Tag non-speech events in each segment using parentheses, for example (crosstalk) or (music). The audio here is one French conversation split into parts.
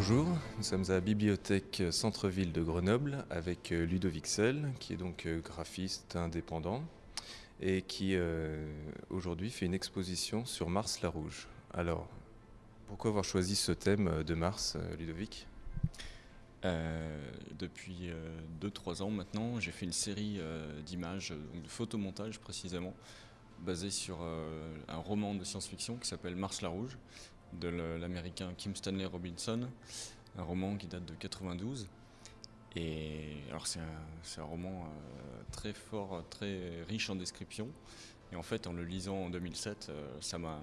Bonjour, nous sommes à la bibliothèque Centre-Ville de Grenoble avec euh, Ludovic Sell, qui est donc euh, graphiste indépendant et qui euh, aujourd'hui fait une exposition sur Mars la Rouge. Alors, pourquoi avoir choisi ce thème de Mars, Ludovic? Depuis 2-3 ans maintenant, j'ai fait une série d'images, de photomontages précisément, basée sur un roman de science-fiction qui s'appelle Mars la Rouge de l'américain Kim Stanley Robinson, un roman qui date de 92. Et alors c'est un, roman euh, très fort, très riche en descriptions. Et en fait, en le lisant en 2007, euh, ça m'a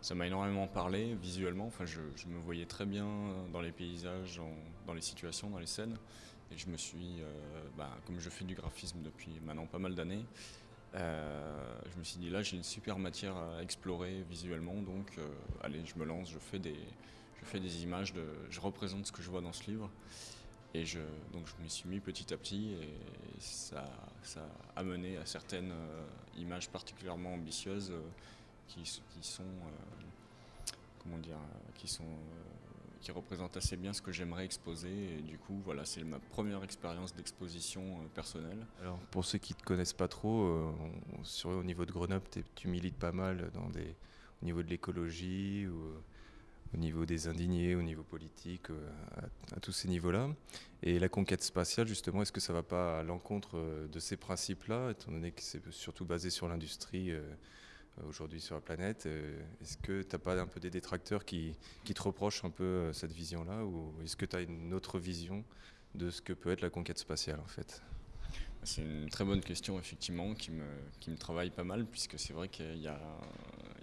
ça m'a énormément parlé visuellement. Enfin, je, me voyais très bien dans les paysages, dans les situations, dans les scènes. Et je me suis, euh, bah, comme je fais du graphisme depuis maintenant pas mal d'années, euh, je me suis dit là j'ai une super matière à explorer visuellement donc euh, allez je me lance, je fais des, je fais des images, de, je représente ce que je vois dans ce livre. Et je, donc je me suis mis petit à petit et ça, ça a amené à certaines euh, images particulièrement ambitieuses qui, sont comment dire qui sont qui représente assez bien ce que j'aimerais exposer. Et du coup, voilà, c'est ma première expérience d'exposition euh, personnelle. Alors, pour ceux qui ne te connaissent pas trop, euh, sur, au niveau de Grenoble, tu milites pas mal dans des, au niveau de l'écologie euh, au niveau des indignés, au niveau politique, à, tous ces niveaux-là. Et la conquête spatiale, justement, est-ce que ça ne va pas à l'encontre de ces principes-là, étant donné que c'est surtout basé sur l'industrie aujourd'hui sur la planète. Euh, est-ce que tu n'as pas un peu des détracteurs qui, te reprochent un peu euh, cette vision-là ou est-ce que tu as une autre vision de ce que peut être la conquête spatiale en fait? C'est une très bonne question, effectivement, qui me, travaille pas mal, puisque c'est vrai qu'il y, a,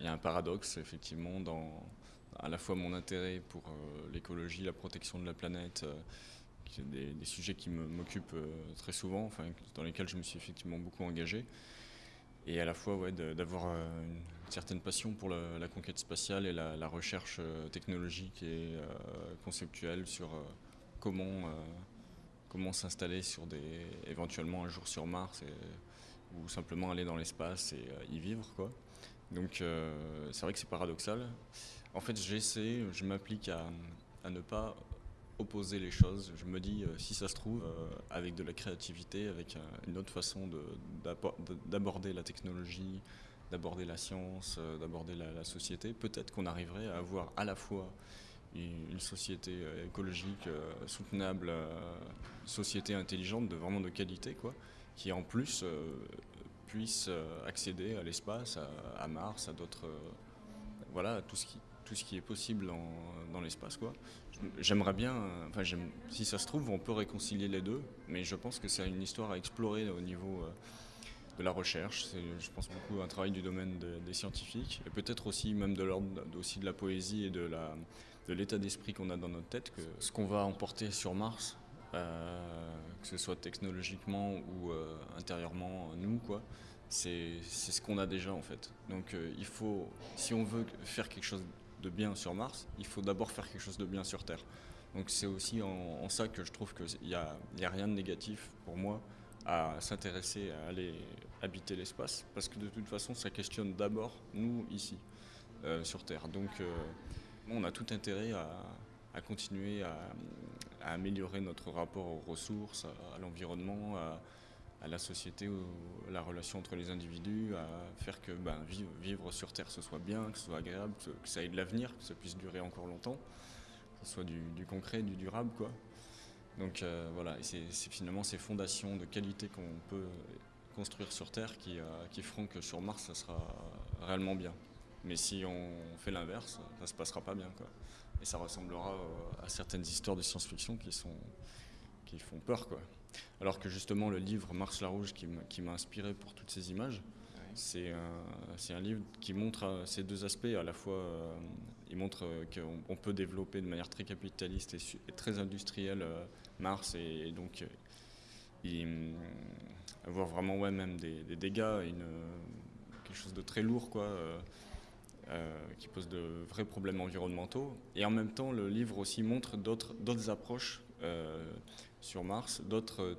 un paradoxe, effectivement, dans à la fois mon intérêt pour l'écologie, la protection de la planète, des, sujets qui m'occupent très souvent, enfin, dans lesquels je me suis effectivement beaucoup engagé, et à la fois ouais, d'avoir euh, une certaine passion pour la, conquête spatiale et la, recherche euh, technologique et euh, conceptuelle sur comment, comment s'installer sur des éventuellement un jour sur Mars ou simplement aller dans l'espace et y vivre quoi. Donc c'est vrai que c'est paradoxal. En fait j'essaie, je m'applique à, à ne pas opposer les choses. Je me dis, euh, si ça se trouve, euh, avec de la créativité, avec une autre façon d'aborder la technologie, d'aborder la science, euh, d'aborder la, société, peut-être qu'on arriverait à avoir à la fois une, société écologique soutenable, société intelligente, de vraiment de qualité, quoi, qui en plus puisse accéder à l'espace, à, Mars, à d'autres, voilà, tout ce qui tout ce qui est possible dans l'espace. quoi. J'aimerais bien, enfin, si ça se trouve, on peut réconcilier les deux, mais je pense que c'est une histoire à explorer au niveau euh, de la recherche. C'est, je pense beaucoup un travail du domaine des scientifiques, et peut-être aussi même de l'ordre aussi de la poésie et de, l'état d'esprit qu'on a dans notre tête, que ce qu'on va emporter sur Mars, euh, que ce soit technologiquement ou euh, intérieurement nous, quoi, c'est ce qu'on a déjà en fait. Donc il faut, si on veut faire quelque chose de bien sur Mars, il faut d'abord faire quelque chose de bien sur Terre. Donc c'est aussi en, ça que je trouve qu'il n'y a, rien de négatif pour moi à s'intéresser à aller habiter l'espace, parce que de toute façon ça questionne d'abord nous ici, euh, sur Terre. Donc euh, on a tout intérêt à, continuer à, améliorer notre rapport aux ressources, à, l'environnement, à la société, la relation entre les individus, à faire que ben, vivre, sur Terre ce soit bien, que ce soit agréable, que, ça ait de l'avenir, que ça puisse durer encore longtemps, que ce soit du, concret, du durable. Quoi. Donc euh, voilà, c'est finalement ces fondations de qualité qu'on peut construire sur Terre qui, euh, qui, feront que sur Mars ça sera réellement bien. Mais si on fait l'inverse, ça se passera pas bien. Quoi. Et ça ressemblera euh, à certaines histoires de science-fiction qui, qui font peur. Quoi. Alors que justement le livre Mars la Rouge qui m'a inspiré pour toutes ces images, c'est un, livre qui montre euh, ces deux aspects. À la fois, euh, il montre euh, qu'on peut développer de manière très capitaliste et, très industrielle Mars et, donc avoir vraiment ouais, même des, dégâts, une, quelque chose de très lourd quoi. qui pose de vrais problèmes environnementaux. Et en même temps, le livre aussi montre d'autres approches sur Mars, d'autres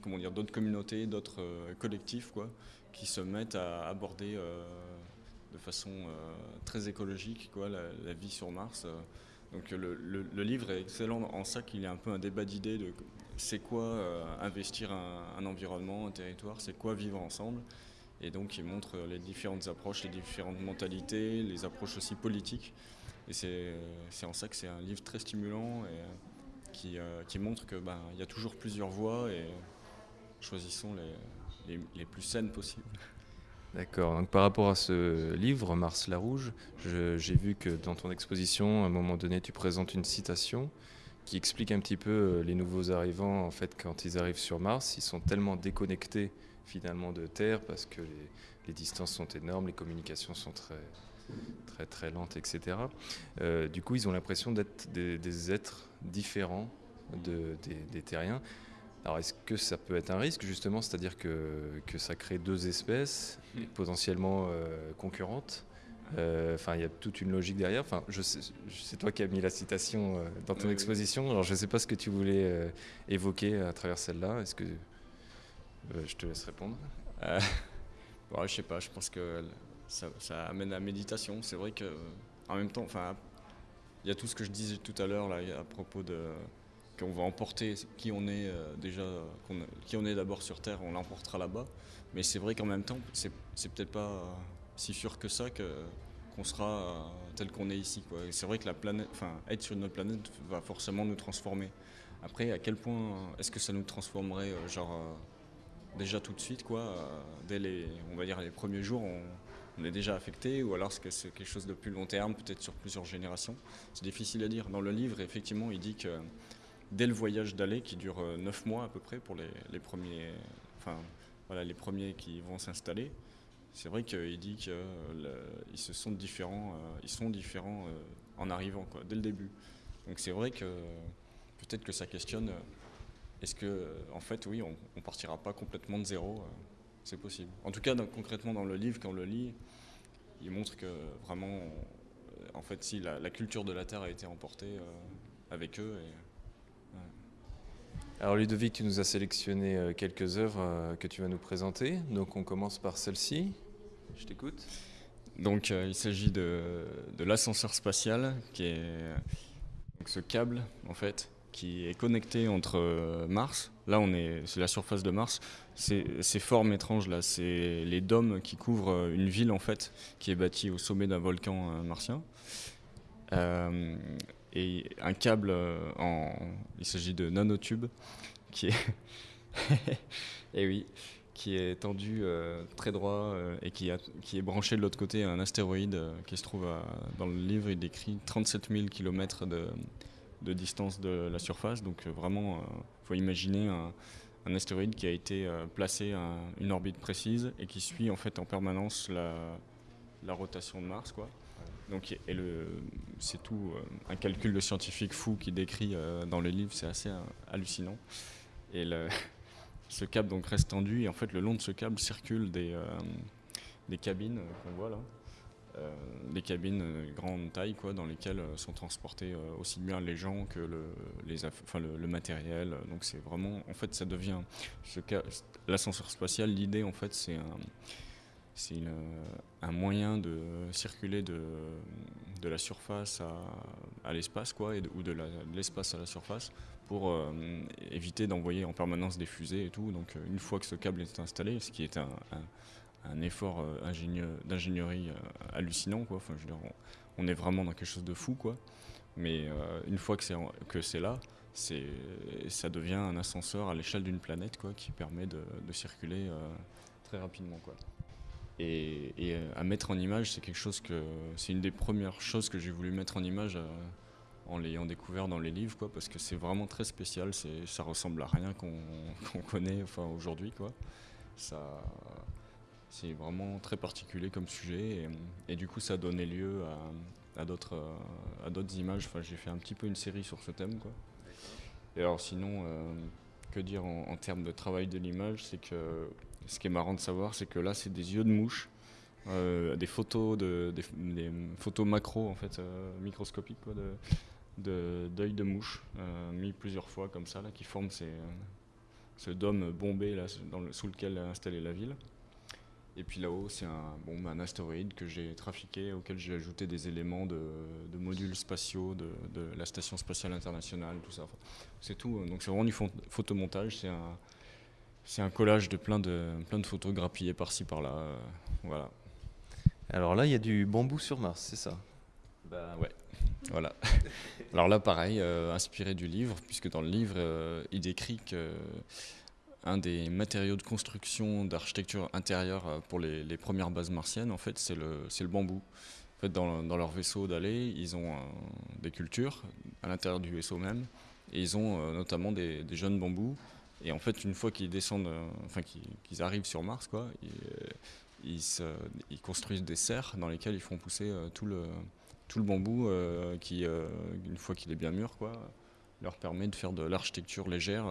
comment dire d'autres communautés, d'autres euh, collectifs quoi, qui se mettent à aborder euh, de façon euh, très écologique quoi, la, vie sur Mars Donc le, livre est excellent en ça qu'il y a un peu un débat d'idées de c'est quoi euh, investir un, environnement, un territoire, c'est quoi vivre ensemble. Et donc il montre les différentes approches, les différentes mentalités, les approches aussi politiques. Et c'est en ça que c'est un livre très stimulant euh, qui, euh, qui montre qu'il ben, y a toujours plusieurs voies et choisissons les, les, plus saines possibles. D'accord. Donc par rapport à ce livre, Mars la Rouge, j'ai vu que dans ton exposition, à un moment donné, tu présentes une citation qui explique un petit peu euh, les nouveaux arrivants. En fait, quand ils arrivent sur Mars, ils sont tellement déconnectés finalement de Terre parce que les, distances sont énormes, les communications sont très très très lentes, etc. Euh, du coup, ils ont l'impression d'être des, êtres différents de, des, des terriens. Alors est-ce que ça peut être un risque justement, c'est-à-dire que, que, ça crée deux espèces potentiellement euh, concurrentes? Euh, Enfin, il y a toute une logique derrière. Enfin, je c'est toi qui as mis la citation dans ton exposition. Alors je ne sais pas ce que tu voulais évoquer à travers celle-là. Est-ce que je te laisse répondre? (laughs) Bon, Je sais pas. Je pense que ça, amène à la méditation. C'est vrai que en même temps, enfin, il y a tout ce que je disais tout à l'heure là à propos de qu'on va emporter qui on est euh, déjà, qui on est d'abord sur Terre, on l'emportera là-bas. Mais c'est vrai qu'en même temps, c'est, peut-être pas si sûr que ça que, qu'on sera euh, tel qu'on est ici. C'est vrai que la planète, enfin, être sur notre planète va forcément nous transformer. Après, à quel point est-ce que ça nous transformerait, euh, genre déjà tout de suite, quoi, dès les, on va dire les premiers jours, on est déjà affecté, ou alors que c'est quelque chose de plus long terme, peut-être sur plusieurs générations C'est difficile à dire. Dans le livre, effectivement, il dit que dès le voyage d'aller qui dure 9 euh, mois à peu près pour les, premiers, enfin, voilà, les premiers qui vont s'installer. C'est vrai qu'il dit qu'ils se sont différents, euh, ils sont différents euh, en arrivant dès le début. Donc c'est vrai que peut-être que ça questionne. Est-ce que, en fait, oui, on, ne partira pas complètement de zéro C'est possible. En tout cas, concrètement dans le livre, quand on le lit, il montre que vraiment, en fait, si la, culture de la Terre a été emportée avec eux. Et, alors Ludovic, tu nous as sélectionné euh, quelques œuvres euh, que tu vas nous présenter. Donc on commence par celle-ci. Je t'écoute. Donc euh, il s'agit de, l'ascenseur spatial, qui est ce câble en fait qui est connecté entre Mars. Là on est c'est la surface de Mars. Ces, formes étranges là, c'est les dômes qui couvrent une ville en fait qui est bâtie au sommet d'un volcan martien et un câble euh, en. Il s'agit de nanotube qui est. (laughs) et oui, qui est tendu euh, très droit euh, et qui est branché de l'autre côté à un astéroïde qui se trouve dans le livre. Il décrit 37 000 km de, de distance de la surface. Donc vraiment, il faut imaginer un, astéroïde qui a été placé à une orbite précise et qui suit en fait en permanence la, rotation de Mars. Quoi. Donc, c'est tout euh, un calcul de scientifique fou qui décrit euh, dans le livre, c'est assez euh, hallucinant. Et (laughs) ce câble donc reste tendu et en fait le long de ce câble circulent des, des cabines qu'on voit là. Des cabines grande taille quoi, dans lesquelles sont transportés aussi bien les gens que le, les enfin, le, matériel. Donc c'est vraiment, en fait, ça devient l'ascenseur spatial. L'idée, en fait, c'est un, un moyen de circuler de, de la surface à, l'espace, quoi, ou de l'espace à la surface, pour euh, éviter d'envoyer en permanence des fusées et tout. Donc, euh, une fois que ce câble est installé, ce qui est un, effort euh, d'ingénierie hallucinant, quoi. Enfin, je veux dire, on, est vraiment dans quelque chose de fou, quoi. Mais une fois que c'est là, ça devient un ascenseur à l'échelle d'une planète, quoi, qui permet de, circuler très rapidement, quoi. Et, euh, à mettre en image, c'est quelque chose que c'est une des premières choses que j'ai voulu mettre en image euh, en l'ayant découvert dans les livres, quoi, parce que c'est vraiment très spécial. Ça ressemble à rien qu'on, connaît, enfin aujourd'hui, quoi. Ça, c'est vraiment très particulier comme sujet, et, du coup, ça a donné lieu à, d'autres, à d'autres images. Enfin, j'ai fait un petit peu une série sur ce thème, quoi. Et alors, sinon, euh, que dire en, termes de travail de l'image, c'est que ce qui est marrant de savoir, c'est que là, c'est des yeux de mouche, euh, des photos de, photos macro en fait, euh, microscopiques quoi, de d'œil de, mouche euh, mis plusieurs fois comme ça là, qui forment ces, ce dôme bombé là, sous lequel est installée la ville. Et puis là-haut, c'est un, bon, un astéroïde que j'ai trafiqué, auquel j'ai ajouté des éléments de, de modules spatiaux de, de, la Station spatiale internationale, tout ça. Enfin, c'est tout. Donc c'est vraiment du photomontage. C'est un, c'est un collage de plein de, plein de photos grappillées par-ci par-là. Euh, voilà. Alors là, il y a du bambou sur Mars, c'est ça? Bah ouais. Voilà. (laughs) Alors là, pareil, euh, inspiré du livre, puisque dans le livre, euh, il décrit que un des matériaux de construction d'architecture intérieure euh, pour les, premières bases martiennes, en fait, c'est le, le bambou. En fait, dans, dans leur vaisseau d'aller, ils ont des cultures à l'intérieur du vaisseau même, et ils ont notamment des, jeunes bambous. Et en fait, une fois qu'ils descendent, enfin qu'ils arrivent sur Mars, quoi, ils, ils, construisent des serres dans lesquelles ils font pousser tout le tout le bambou euh, qui, euh, une fois qu'il est bien mûr, quoi, leur permet de faire de l'architecture légère.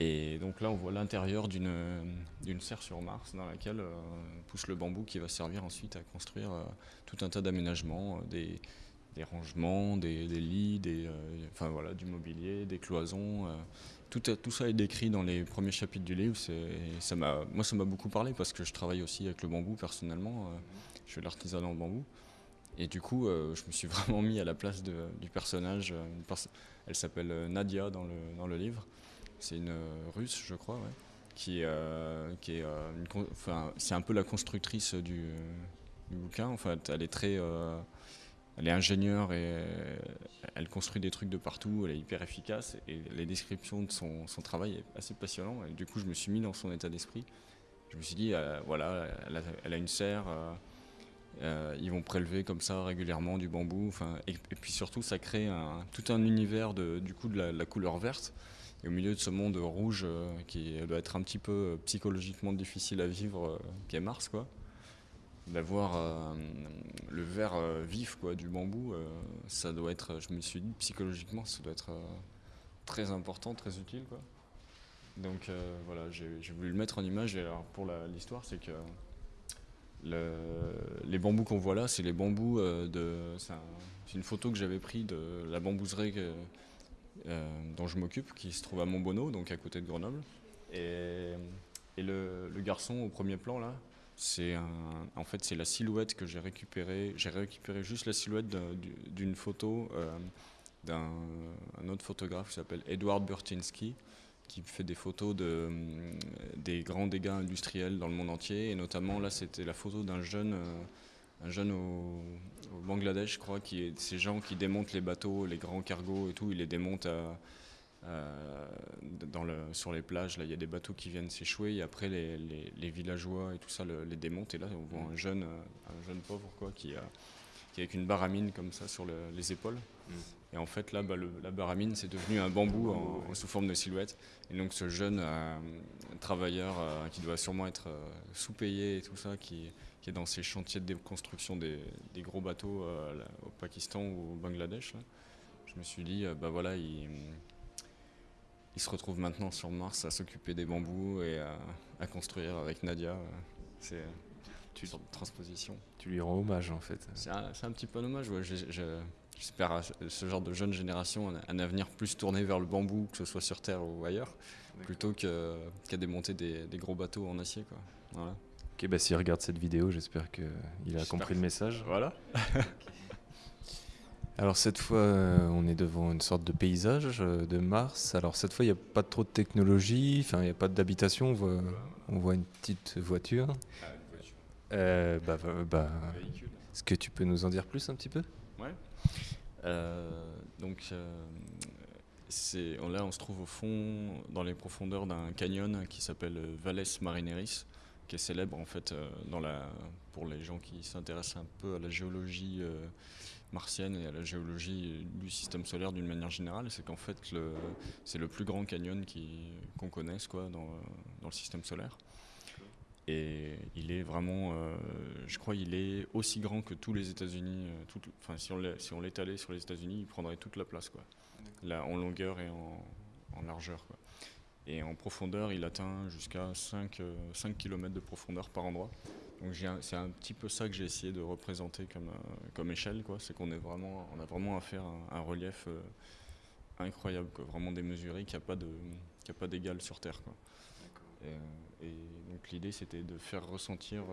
Euh. et donc là, on voit l'intérieur d'une serre sur Mars dans laquelle pousse le bambou qui va servir ensuite à construire tout un tas d'aménagements, des, des, rangements, des, lits, des, enfin, voilà, du mobilier, des cloisons. Tout, ça est décrit dans les premiers chapitres du livre. Ça moi, ça m'a beaucoup parlé parce que je travaille aussi avec le bambou personnellement. je de l'artisanat en bambou. Et du coup, euh, je me suis (laughs) vraiment mis à la place du personnage. Euh, elle s'appelle euh, Nadia dans le, dans le livre. C'est une russe, je crois, qui, qui est, enfin, c'est un peu la constructrice du, bouquin. En fait, elle est très, elle est ingénieure et elle construit des trucs de partout. Elle est hyper efficace et les descriptions de son, son travail est assez passionnant. Et du coup, je me suis mis dans son état d'esprit. Je me suis dit, voilà, elle a, une serre. Euh, ils vont prélever comme ça régulièrement du bambou. Et, et, puis surtout, ça crée un, tout un univers de, du coup de la, couleur verte. Et au milieu de ce monde rouge euh, qui doit être un petit peu euh, psychologiquement difficile à vivre, qui est Mars, quoi. D'avoir le vert vif quoi, du bambou, ça doit être, je me suis dit, psychologiquement, ça doit être très important, très utile. Quoi. Donc voilà, j'ai voulu le mettre en image. Et alors, pour l'histoire, c'est que les bambous qu'on voit là, c'est les bambous euh, de. C'est une photo que j'avais prise de la bambouserie euh, dont je m'occupe, qui se trouve à Montbonneau, donc à côté de Grenoble. Et, le, garçon au premier plan là, c'est en fait c'est la silhouette que j'ai récupérée. J'ai récupéré juste la silhouette d'une photo euh, d'un autre photographe qui s'appelle Edward Burtinsky qui fait des photos de, des grands dégâts industriels dans le monde entier. Et notamment, là, c'était la photo d'un jeune, euh, un jeune au, Bangladesh, je crois, qui est ces gens qui démontent les bateaux, les grands cargos et tout. Ils les démontent dans le, sur les plages. Là, il y a des bateaux qui viennent s'échouer. Et après, les, les, villageois et tout ça les démontent. Et là, on voit un jeune, un jeune pauvre quoi, qui, a, qui avec une baramine comme ça sur les épaules. Mm. Et en fait, là, bah, la baramine, c'est devenu un bambou en, sous forme de silhouette. Et donc, ce jeune euh, travailleur euh, qui doit sûrement être euh, sous-payé et tout ça, qui, est dans ces chantiers de déconstruction des, gros bateaux au Pakistan ou au Bangladesh, je me suis dit, bah voilà, il, il, se retrouve maintenant sur Mars à s'occuper des bambous et à, construire avec Nadia. C'est une sorte de transposition. Tu lui rends hommage en fait. C'est un, petit peu un hommage, ouais. J'espère ce genre de jeune génération un, avenir plus tourné vers le bambou, que ce soit sur Terre ou ailleurs, plutôt qu'à démonter des, gros bateaux en acier. Quoi. Voilà. Ok, bah s'il regarde cette vidéo, j'espère qu'il a compris le message. Voilà. (laughs) Alors cette fois, euh, on est devant une sorte de paysage euh, de Mars. Alors cette fois, il n'y a pas trop de technologie, enfin il n'y a pas d'habitation, on voit, on voit une petite voiture. Ah, une voiture. Euh, bah, bah, Est-ce que tu peux nous en dire plus un petit peu? Ouais. Euh, donc euh, là, on se trouve au fond, dans les profondeurs d'un canyon qui s'appelle Valles Marineris, qui est célèbre en fait euh, dans la, pour les gens qui s'intéressent un peu à la géologie martienne et à la géologie du système solaire d'une manière générale, c'est qu'en fait c'est le plus grand canyon qu'on connaisse quoi, dans, dans, le système solaire. Et il est vraiment, euh, je crois, il est aussi grand que tous les États-Unis. Euh, enfin, si on l'étalait sur les États-Unis, il prendrait toute la place, quoi. Là, en longueur et en, largeur, quoi. Et en profondeur, il atteint jusqu'à 5, 5 km de profondeur par endroit. Donc c'est un petit peu ça que j'ai essayé de représenter comme, euh, comme échelle. C'est qu'on vraiment, on a vraiment à faire un, relief incroyable, quoi. Vraiment démesuré, qui n'a pas d'égal sur Terre, quoi. Et, donc l'idée c'était de faire ressentir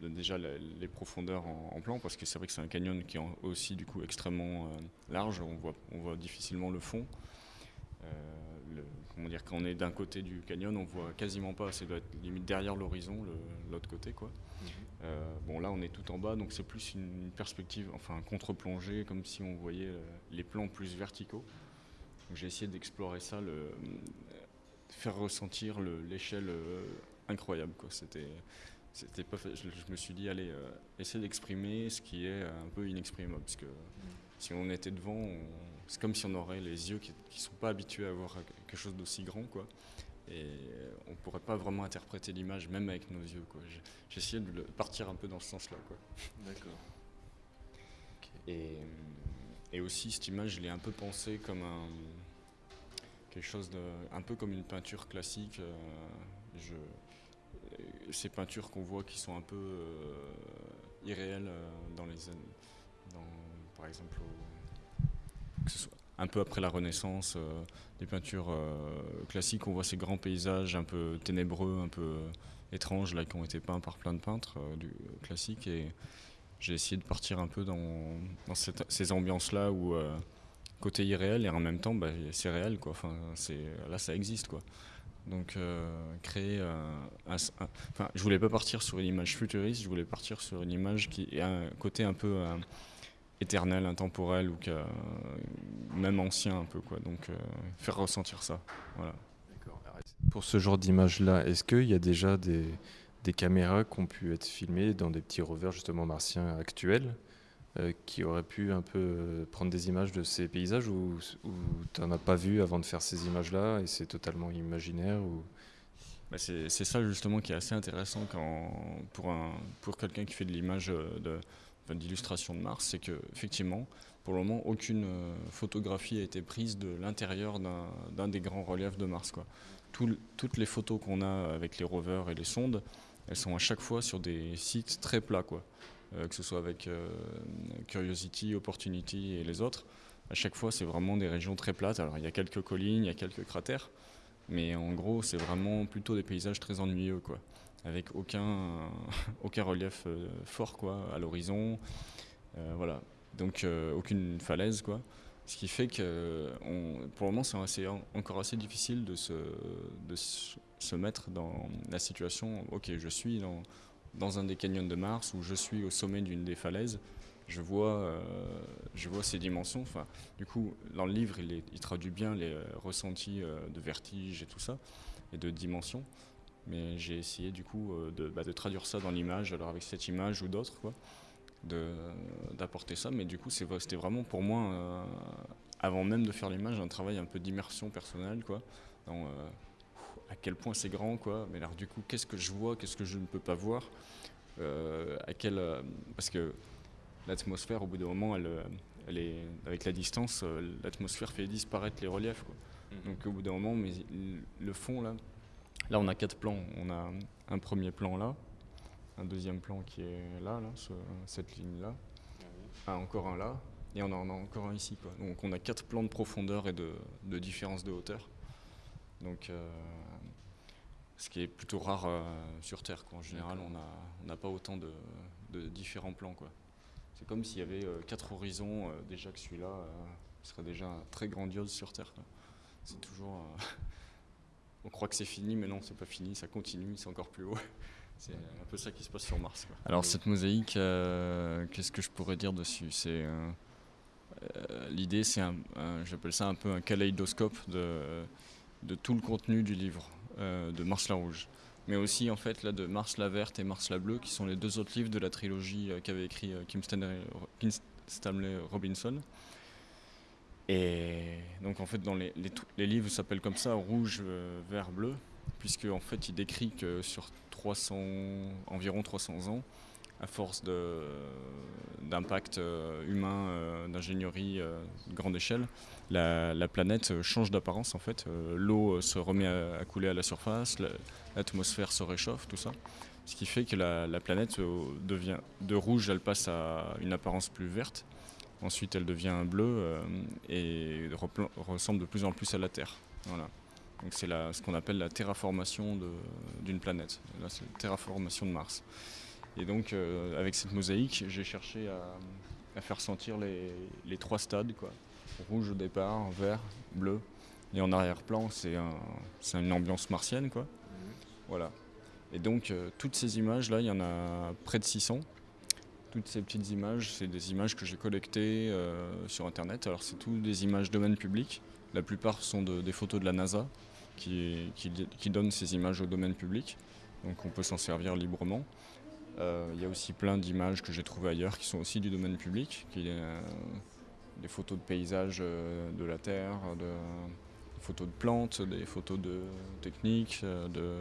déjà les profondeurs en, plan, parce que c'est vrai que c'est un canyon qui est aussi du coup extrêmement large, on voit, on voit difficilement le fond. Le, comment dire, quand on est d'un côté du canyon, on voit quasiment pas, c'est doit être limite derrière l'horizon, l'autre côté quoi. Mhm. Euh, bon là on est tout en bas, donc c'est plus une perspective, enfin contre-plongée, comme si on voyait euh, les plans plus verticaux. J'ai essayé d'explorer ça, le, faire ressentir l'échelle euh, incroyable quoi. C'était c'était pas je, me suis dit allez essayer d'exprimer ce qui est un peu inexprimable parce que mhm. Si on était devant c'est comme si on aurait les yeux qui ne sont pas habitués à voir quelque chose d'aussi grand, quoi. Et on ne pourrait pas vraiment interpréter l'image, même avec nos yeux, quoi. J'ai essayé de partir un peu dans ce sens-là, quoi. D'accord. Et, et, aussi, cette image, je l'ai un peu pensée comme un quelque chose de, un peu comme une peinture classique. Euh, je, ces peintures qu'on voit qui sont un peu euh, irréelles euh, dans les, dans, par exemple, un peu après la Renaissance, euh, des peintures euh, classiques, on voit ces grands paysages un peu ténébreux, un peu euh, étranges, qui ont été peints par plein de peintres du, classiques. Et j'ai essayé de partir un peu dans, ces ambiances-là où côté irréel et en même temps bah, c'est réel quoi là ça existe quoi donc créer un, je voulais pas partir sur une image futuriste je voulais partir sur une image qui est un côté un peu éternel, intemporel ou même ancien un peu quoi. Donc euh, faire ressentir ça. Voilà. Pour ce genre d'image-là, est-ce qu'il y a déjà des, des, caméras qui ont pu être filmées dans des petits rovers justement martiens actuels euh, qui auraient pu un peu euh, prendre des images de ces paysages ou, tu n'en as pas vu avant de faire ces images-là et c'est totalement imaginaire ou... Bah, c'est ça justement qui est assez intéressant quand, pour, un, pour quelqu'un qui fait de l'image de, d'illustration de Mars, c'est que effectivement, pour le moment, aucune euh, photographie a été prise de l'intérieur d'un des grands reliefs de Mars. Toutes les photos qu'on a avec les rovers et les sondes, elles sont à chaque fois sur des sites très plats. Euh, que ce soit avec euh, Curiosity, Opportunity et les autres. À chaque fois, c'est vraiment des régions très plates. Alors, il y a quelques collines, il y a quelques cratères, mais en gros, c'est vraiment plutôt des paysages très ennuyeux, quoi avec aucun, (laughs) aucun relief euh, fort quoi, à l'horizon. Euh, voilà. Donc euh, aucune falaise. Quoi. Ce qui fait que pour le moment, c'est encore assez difficile de se, de se mettre dans la situation ok, je suis dans, dans un des canyons de Mars ou je suis au sommet d'une des falaises je vois, je vois ces dimensions. Enfin, du coup, dans le livre, il, traduit bien les ressentis de vertige et tout ça, et de dimension. Mais j'ai essayé du coup euh, de, bah, de, traduire ça dans l'image, alors avec cette image ou d'autres, quoi, d'apporter ça. Mais du coup, c'était vraiment pour moi, euh, avant même de faire l'image, un travail un peu d'immersion personnelle, quoi. Euh, à quel point c'est grand, quoi. Mais alors du coup, qu'est-ce que je vois, qu'est-ce que je ne peux pas voir à quel, Parce que l'atmosphère, au bout d'un moment, elle, elle est, avec la distance, l'atmosphère fait disparaître les reliefs. Quoi. Mm-hmm. Donc au bout d'un moment, mais le fond, là, Là, on a quatre plans. On a un premier plan là, un deuxième plan qui est là, là cette ligne-là, ah, encore un là, et on en a encore un ici. Quoi. Donc on a quatre plans de profondeur et de, différence de hauteur. Donc, euh, ce qui est plutôt rare euh, sur Terre. En général, on n'a pas autant de, différents plans. C'est comme s'il y avait euh, quatre horizons, déjà que celui-là serait déjà très grandiose sur Terre. C'est toujours (laughs) on croit que c'est fini, mais non, c'est pas fini, ça continue, c'est encore plus haut. (laughs) C'est un peu ça qui se passe sur Mars. Alors cette mosaïque, euh, qu'est-ce que je pourrais dire dessus? C'est euh, euh, l'idée, c'est j'appelle ça un peu un kaléidoscope de, de tout le contenu du livre de Mars la rouge, mais aussi en fait là de Mars la verte et Mars la bleue, qui sont les deux autres livres de la trilogie qu'avait écrit Kim Stanley Robinson. Et donc en fait dans les, les, livres s'appellent comme ça rouge, euh, vert, bleu, puisque en fait il décrit que sur 300, environ 300 ans, à force d'impact euh, humain, euh, d'ingénierie de grande échelle, la, planète change d'apparence en fait. L'eau se remet à, couler à la surface, l'atmosphère se réchauffe, tout ça. Ce qui fait que la, la planète devient de rouge, elle passe à une apparence plus verte. Ensuite, elle devient bleue euh, et ressemble de plus en plus à la Terre. Voilà. C'est ce qu'on appelle la terraformation d'une planète. C'est la terraformation de Mars. Et donc, avec cette mosaïque, j'ai cherché à, faire sentir les, les, trois stades, quoi. Rouge au départ, vert, bleu. Et en arrière-plan, c'est un, une ambiance martienne, quoi. Voilà. Et donc, toutes ces images-là, il y en a près de 600 toutes ces petites images, c'est des images que j'ai collectées euh, sur Internet. Alors c'est tout des images domaine public. La plupart sont des photos de la NASA qui, qui, donnent ces images au domaine public. Donc on peut s'en servir librement. Euh, il y a aussi plein d'images que j'ai trouvées ailleurs qui sont aussi du domaine public. Euh, des photos de paysages de la Terre, des photos de plantes, des photos de techniques, de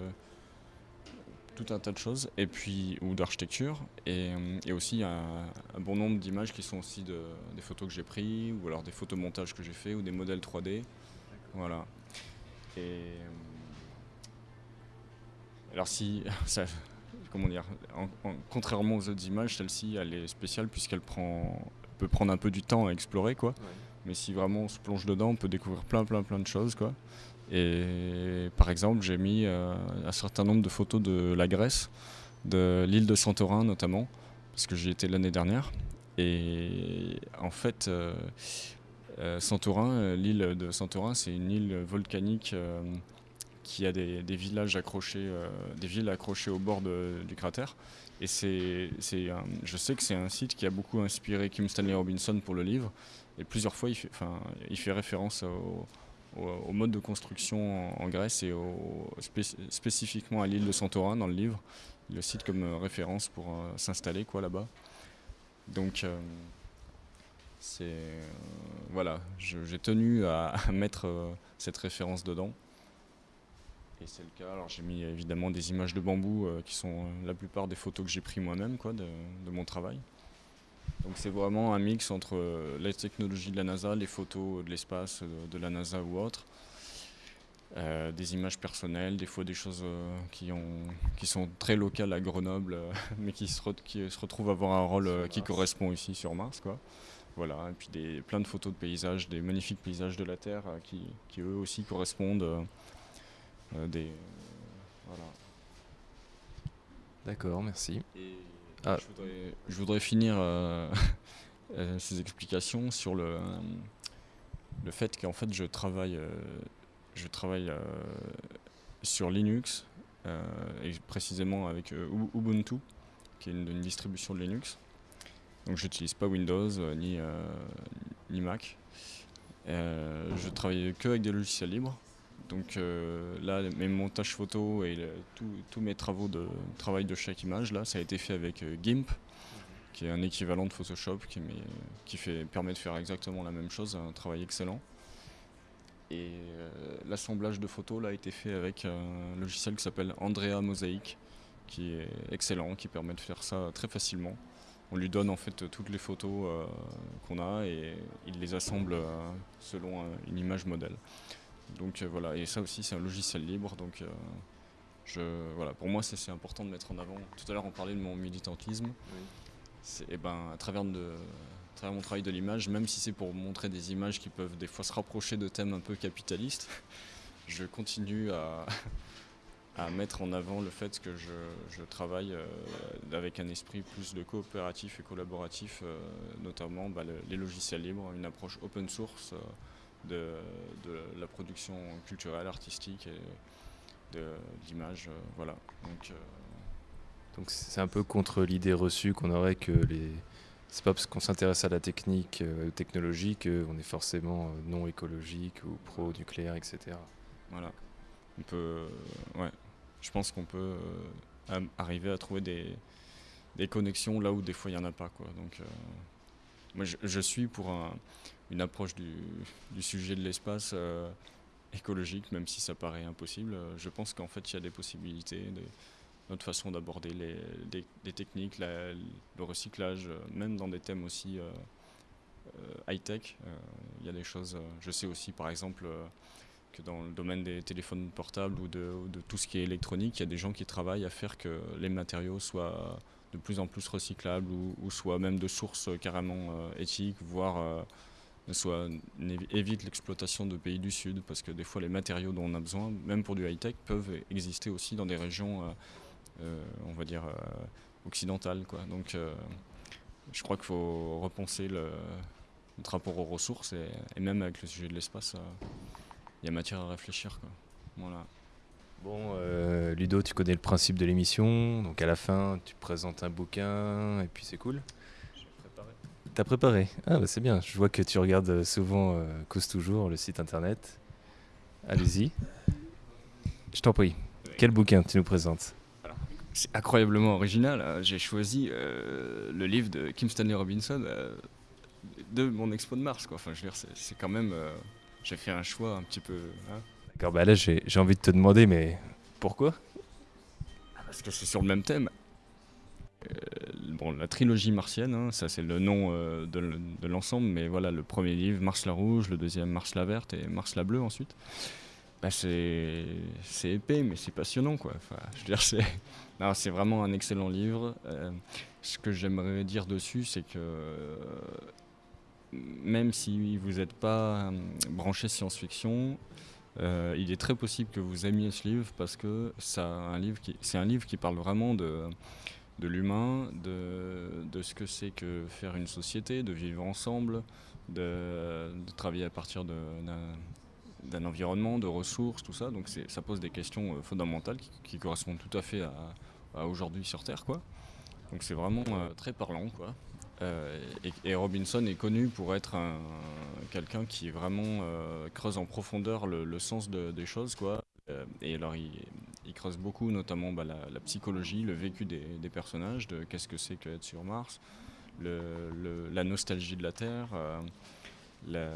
tout un tas de choses, et puis, ou d'architecture, et, aussi un, bon nombre d'images qui sont aussi de, des photos que j'ai pris, ou alors des photomontages que j'ai fait, ou des modèles 3D. Voilà. Et alors si, (laughs) comment dire, contrairement aux autres images, celle-ci, elle est spéciale puisqu'elle prend, peut prendre un peu du temps à explorer, quoi. Mais si vraiment on se plonge dedans, on peut découvrir plein, plein, plein de choses, quoi. Et par exemple, j'ai mis euh, un certain nombre de photos de la Grèce, de l'île de Santorin notamment, parce que j'y étais l'année dernière. Et en fait, euh, euh, Santorin, l'île de Santorin, c'est une île volcanique qui a des, villages accrochés, des villes accrochées au bord du cratère. Et c'est, je sais que c'est un site qui a beaucoup inspiré Kim Stanley Robinson pour le livre. Et plusieurs fois, il fait, référence au, mode de construction en, Grèce et spécifiquement à l'île de Santorin dans le livre. Il le cite comme euh, référence pour euh, s'installer quoi là-bas. Donc euh, voilà, j'ai tenu à, mettre cette référence dedans. Et c'est le cas. Alors j'ai mis évidemment des images de bambou qui sont la plupart des photos que j'ai prises moi-même quoi, de, mon travail. Donc c'est vraiment un mix entre euh, les technologies de la NASA, les photos de l'espace euh, de la NASA ou autre, euh, des images personnelles, des fois des choses qui, ont, qui sont très locales à Grenoble, (laughs) mais qui se, qui se retrouvent avoir un rôle qui correspond ici sur Mars. Quoi. Voilà, et puis des, plein de photos de paysages, des magnifiques paysages de la Terre qui, qui eux aussi correspondent. Des, voilà. D'accord, merci. Ah. Je, voudrais, finir euh, (laughs) euh, ces explications sur le, le fait qu'en fait je travaille, euh, je travaille sur Linux et précisément avec Ubuntu, qui est une, distribution de Linux. Donc j'utilise pas Windows ni, ni Mac. je travaille que avec des logiciels libres. Donc euh, là, mes montages photos et tous mes travaux de travail de chaque image, là, ça a été fait avec euh, GIMP, qui est un équivalent de Photoshop, qui, fait, permet de faire exactement la même chose, un travail excellent. Et euh, l'assemblage de photos là, a été fait avec un logiciel qui s'appelle Andrea Mosaic, qui est excellent, qui permet de faire ça très facilement. On lui donne en fait toutes les photos qu'on a et il les assemble selon une image modèle. Donc euh, voilà, et ça aussi c'est un logiciel libre, donc euh, je, voilà, pour moi c'est important de mettre en avant. Tout à l'heure on parlait de mon militantisme. Et eh ben, à travers, de, travers mon travail de l'image, même si c'est pour montrer des images qui peuvent des fois se rapprocher de thèmes un peu capitalistes, (laughs) je continue à, (laughs) à mettre en avant le fait que je, je travaille euh, avec un esprit plus de coopératif et collaboratif, notamment bah, les logiciels libres, une approche open source de, la production culturelle, artistique et d'image. Euh, voilà. Donc, euh, donc c'est un peu contre l'idée reçue qu'on aurait que les c'est pas parce qu'on s'intéresse à la technique, euh, technologie, qu'on est forcément non écologique ou pro-nucléaire, etc. Voilà. On peut, ouais, je pense qu'on peut arriver à trouver des, des, connexions là où des fois il n'y en a pas. Quoi. Donc, moi, je, je, suis pour un, une approche du, sujet de l'espace euh, écologique, même si ça paraît impossible. Euh, je pense qu'en fait, il y a des possibilités, notre façon d'aborder les, techniques, le recyclage, euh, même dans des thèmes aussi high-tech. Il y a des choses, je sais aussi par exemple que dans le domaine des téléphones portables ou de, tout ce qui est électronique, il y a des gens qui travaillent à faire que les matériaux soient de plus en plus recyclables ou, soient même de sources carrément éthiques, voire soit évite l'exploitation de pays du Sud, parce que des fois les matériaux dont on a besoin, même pour du high-tech, peuvent exister aussi dans des régions, on va dire, occidentales. Quoi. Donc je crois qu'il faut repenser le, notre rapport aux ressources, et, même avec le sujet de l'espace, il y a matière à réfléchir. Quoi. Voilà. Bon, euh, Ludo, tu connais le principe de l'émission. Donc à la fin, tu présentes un bouquin et puis c'est cool. T'as préparé Ah, bah c'est bien. Je vois que tu regardes souvent euh, Cause Toujours, le site internet. Allez-y. Je t'en prie. Quel bouquin tu nous présentes? C'est incroyablement original. J'ai choisi euh, le livre de Kim Stanley Robinson de mon expo de Mars. Quoi. Enfin, je veux dire, c'est quand même. j'ai fait un choix un petit peu. Hein, D'accord, bah là j'ai envie de te demander, mais pourquoi? Ah, Parce que c'est sur le même thème. Euh, bon, la trilogie martienne, hein, ça c'est le nom euh, de, l'ensemble, mais voilà, le premier livre, Mars la rouge, le deuxième, Mars la verte et Mars la bleue ensuite. Bah, c'est épais, mais c'est passionnant, quoi. Je veux dire, (laughs) c'est vraiment un excellent livre. Euh, ce que j'aimerais dire dessus, c'est que même si vous n'êtes pas branché science-fiction, euh, il est très possible que vous aimiez ce livre parce que c'est un livre qui, parle vraiment de, l'humain, de, de, ce que c'est que faire une société, de vivre ensemble, de, travailler à partir d'un, environnement, de ressources, tout ça. Donc ça pose des questions euh, fondamentales qui, correspondent tout à fait à, aujourd'hui sur Terre. Quoi. Donc c'est vraiment euh, très parlant. Quoi. Euh, et, Robinson est connu pour être quelqu'un qui vraiment euh, creuse en profondeur le, sens de, des choses. Quoi. Euh, et alors il, creuse beaucoup notamment bah, la, psychologie, le vécu des, personnages, de qu'est-ce que c'est qu'être sur Mars, la nostalgie de la Terre, la,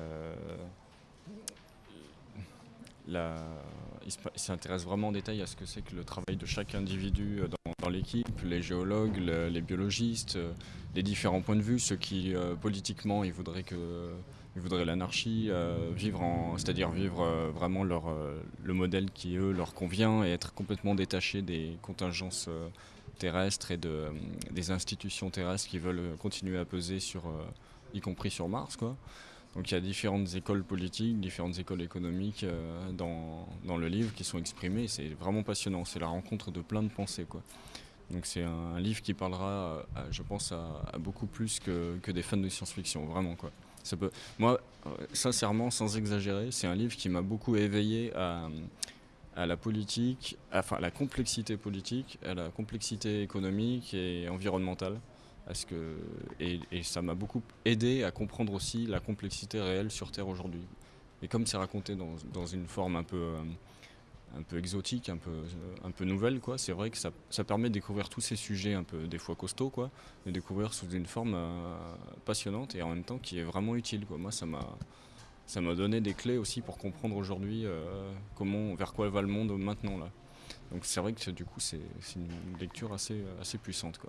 s'intéresse vraiment en détail à ce que c'est que le travail de chaque individu dans, l'équipe, les géologues, les biologistes, les différents points de vue, ceux qui euh, politiquement ils voudraient que ils voudraient l'anarchie, euh, vivre c'est-à-dire vivre euh, vraiment leur, le modèle qui eux leur convient et être complètement détaché des contingences terrestres et de, des institutions terrestres qui veulent continuer à peser sur, y compris sur Mars, quoi. Donc il y a différentes écoles politiques, différentes écoles économiques dans, dans, le livre qui sont exprimées. C'est vraiment passionnant. C'est la rencontre de plein de pensées. Quoi. Donc c'est un, livre qui parlera, je pense, à, beaucoup plus que, que, des fans de science-fiction, vraiment quoi. Ça peut, moi, euh, sincèrement, sans exagérer, c'est un livre qui m'a beaucoup éveillé à, à la politique, enfin à la complexité politique, à la complexité économique et environnementale. Et, ça m'a beaucoup aidé à comprendre aussi la complexité réelle sur Terre aujourd'hui. Et comme c'est raconté dans, une forme un peu... Euh, un peu exotique, un peu, euh, nouvelle. C'est vrai que ça, permet de découvrir tous ces sujets un peu des fois costauds, quoi, de découvrir sous une forme euh, passionnante et en même temps qui est vraiment utile. Moi, ça m'a, donné des clés aussi pour comprendre aujourd'hui vers quoi va le monde maintenant. Donc c'est vrai que du coup c'est, une lecture assez, puissante.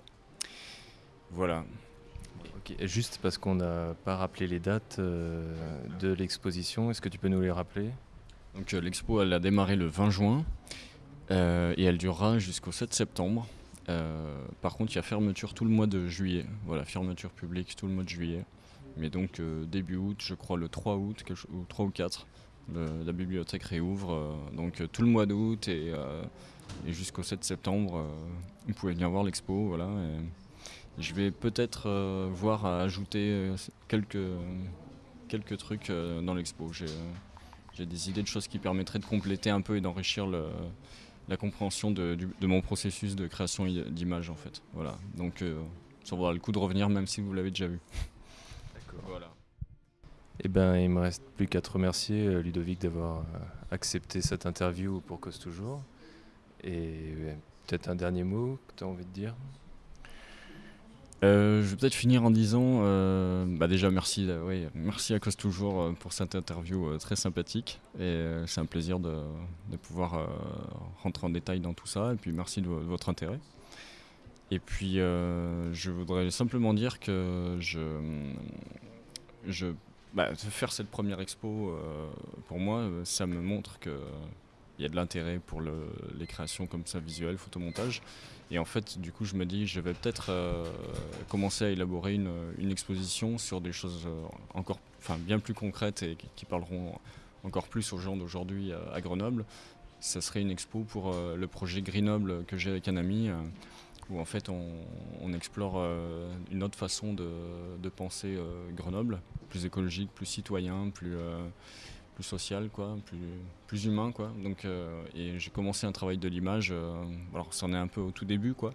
Voilà. Juste parce qu'on n'a pas rappelé les dates de l'exposition, est-ce que tu peux nous les rappeler? Donc euh, l'expo elle a démarré le 20 juin euh, et elle durera jusqu'au 7 septembre. Euh, par contre, il y a fermeture tout le mois de juillet. Voilà, fermeture publique tout le mois de juillet. Mais donc début août, je crois le 3 août, ou 3 ou 4, la bibliothèque réouvre. donc tout le mois d'août et, jusqu'au 7 septembre, vous pouvez venir voir l'expo. Voilà, je vais peut-être voir à ajouter quelques, quelques trucs dans l'expo j'ai des idées de choses qui permettraient de compléter un peu et d'enrichir la compréhension de, mon processus de création d'images en fait. Voilà. Donc euh, ça vaudra le coup de revenir même si vous l'avez déjà vu. D'accord. Voilà. Eh ben, il me reste plus qu'à te remercier, euh, Ludovic, d'avoir euh, accepté cette interview pour Cause Toujours. Et peut-être un dernier mot que tu as envie de dire? Euh, je vais peut-être finir en disant, euh, bah déjà merci, euh, merci à cause toujours pour cette interview très sympathique et c'est un plaisir de, pouvoir rentrer en détail dans tout ça et puis merci de, votre intérêt. Et puis je voudrais simplement dire que je, bah, faire cette première expo pour moi, ça me montre que il y a de l'intérêt pour les créations comme ça visuelles, photomontage. Et en fait, du coup, je me dis, je vais peut-être commencer à élaborer une, exposition sur des choses encore, enfin, bien plus concrètes et qui, parleront encore plus aux gens d'aujourd'hui à Grenoble. Ça serait une expo pour le projet Grenoble que j'ai avec un ami où en fait on, explore euh, une autre façon de, penser euh, Grenoble, plus écologique, plus citoyen, plus, euh, plus social, quoi, plus, plus humain. Quoi. Donc, et j'ai commencé un travail de l'image, alors c'en est un peu au tout début, quoi,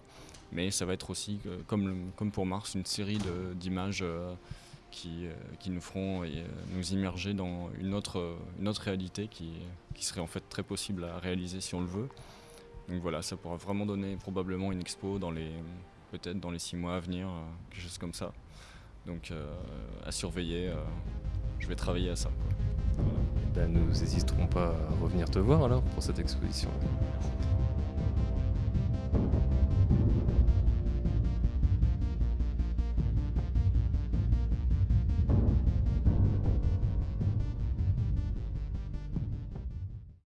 mais ça va être aussi, comme, comme pour Mars, une série d'images qui, qui, nous feront nous immerger dans une autre, une autre réalité qui, qui serait en fait très possible à réaliser si on le veut. Donc voilà, ça pourra vraiment donner probablement une expo dans les peut-être dans les six mois à venir, euh, quelque chose comme ça. Donc euh, à surveiller, euh, je vais travailler à ça. Ben, nous n'hésiterons pas à revenir te voir alors pour cette exposition.